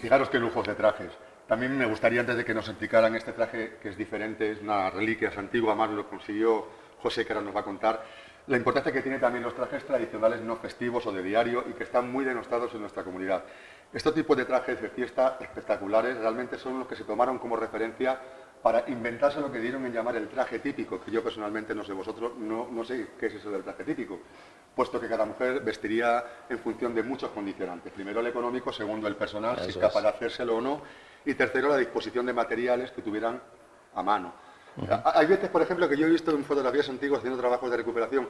Fijaros qué lujos de trajes. También me gustaría, antes de que nos explicaran este traje, que es diferente, es una reliquia, es antigua, más lo consiguió José, que ahora nos va a contar, la importancia que tiene también los trajes tradicionales no festivos o de diario y que están muy denostados en nuestra comunidad. Estos tipos de trajes de fiesta espectaculares realmente son los que se tomaron como referencia para inventarse lo que dieron en llamar el traje típico, que yo personalmente no sé vosotros, no, no sé qué es eso del traje típico, puesto que cada mujer vestiría en función de muchos condicionantes. Primero el económico, segundo el personal, si es capaz de hacérselo o no, y tercero la disposición de materiales que tuvieran a mano. Hay veces, por ejemplo, que yo he visto en fotografías antiguas haciendo trabajos de recuperación,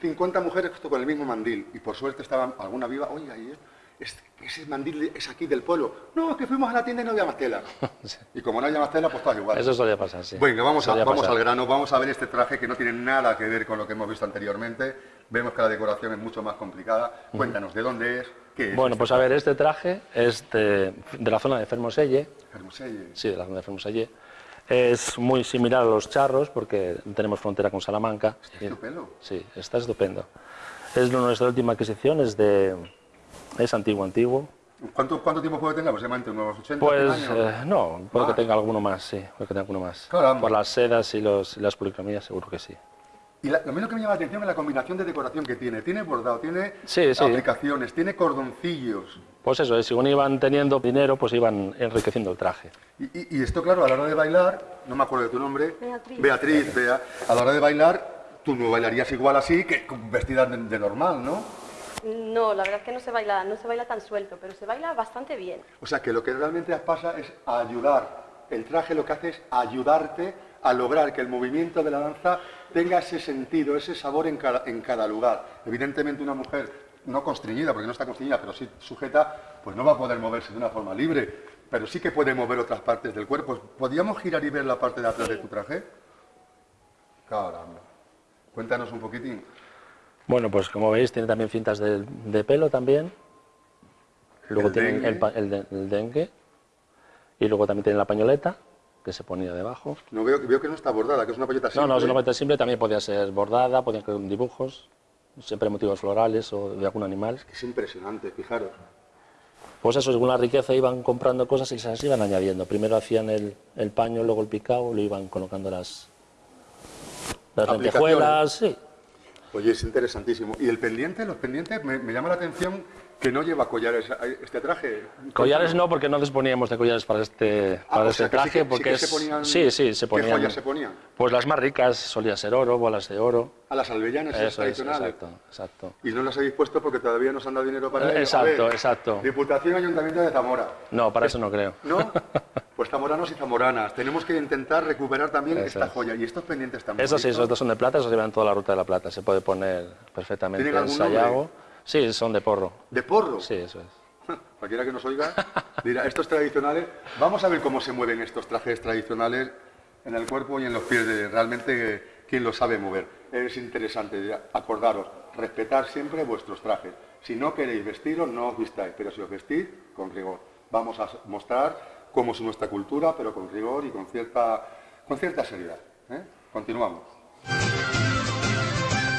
50 mujeres con el mismo mandil, y por suerte estaban alguna viva, oye, ahí ese mandil es aquí del pueblo. No, es que fuimos a la tienda y no había más tela. Y como no había más tela, pues todo igual. Eso solía pasar, sí. Bueno, vamos, vamos al grano, vamos a ver este traje que no tiene nada que ver con lo que hemos visto anteriormente. Vemos que la decoración es mucho más complicada. Cuéntanos, ¿de dónde es? ¿Qué es bueno, este pues a ver, este traje es de, la zona de Fermoselle. ¿Fermoselle? Sí, de la zona de Fermoselle. Es muy similar a los charros porque tenemos frontera con Salamanca. ¿Está estupendo? Sí, está estupendo. Es nuestra última adquisición, es de es antiguo, antiguo. ¿Cuánto, ¿Cuánto, tiempo puede tener? ¿Aproximadamente unos 80 Pues años? Eh, no, puede que tenga alguno más, sí, puede que tenga alguno más. Por las sedas y, los, las policromías seguro que sí. Y la, lo menos que me llama la atención es la combinación de decoración que tiene. Tiene bordado, tiene aplicaciones, tiene cordoncillos. Pues eso, eh, según iban teniendo dinero, pues iban enriqueciendo el traje. Y, y, esto, claro, a la hora de bailar, no me acuerdo de tu nombre, Beatriz, Beatriz Bea, a la hora de bailar, tú no bailarías igual así que vestida de, de normal, ¿no? No, la verdad es que no se baila, no se baila tan suelto, pero se baila bastante bien. O sea, que lo que realmente pasa es ayudar. El traje lo que hace es ayudarte a lograr que el movimiento de la danza tenga ese sentido, ese sabor en cada, en cada lugar. Evidentemente una mujer no constreñida, porque no está constreñida, pero sí sujeta, pues no va a poder moverse de una forma libre, pero sí que puede mover otras partes del cuerpo. ¿Podríamos girar y ver la parte de atrás de tu traje? Caramba. Cuéntanos un poquitín. Bueno, pues como veis tiene también cintas de, de pelo también. Luego ¿El dengue? el, el el dengue. Y luego también tiene la pañoleta, que se ponía debajo. No veo, veo que no está bordada, que es una polleta No, no, es simple. una pañoleta simple, también podía ser bordada, podían ser dibujos, siempre motivos florales o de algún animal. Es impresionante, fijaros. Pues eso, según la riqueza iban comprando cosas y se las iban añadiendo. Primero hacían el, el paño, luego el picado, lo iban colocando las, las lentejuelas, sí. Oye, es interesantísimo. ¿Y el pendiente? Los pendientes, me, me llama la atención que no lleva collares este traje. Collares no, porque no disponíamos de collares para este, Ah, para este que sí traje, que- sí porque que es... se ponían- sí, sí, se ponían... ¿Qué joyas se ponían? Pues las más ricas, solía ser oro, bolas de oro. A las albellanas esas Eso es, tradicionales. exacto, exacto. Y no las habéis puesto porque todavía nos han dado dinero para Eh, ello. Exacto, ver, exacto. Diputación Ayuntamiento de Zamora. No, para eso no creo. ¿No? Pues zamoranos y zamoranas. Tenemos que intentar recuperar también Eso esta es. joya. Y estos pendientes también. Esos sí, esos dos son de plata, esos llevan toda la ruta de la plata. Se puede poner perfectamente ¿Tienen en sayago. Sí, son de porro. ¿De porro? Sí, eso es. Cualquiera que nos oiga dirá, estos tradicionales, vamos a ver cómo se mueven estos trajes tradicionales en el cuerpo y en los pies de realmente eh, quién lo sabe mover. Es interesante, acordaros, respetar siempre vuestros trajes. Si no queréis vestiros, no os vistáis, pero si os vestís, con rigor. Vamos a mostrar cómo es nuestra cultura, pero con rigor y con cierta, con cierta seriedad. ¿eh? Continuamos.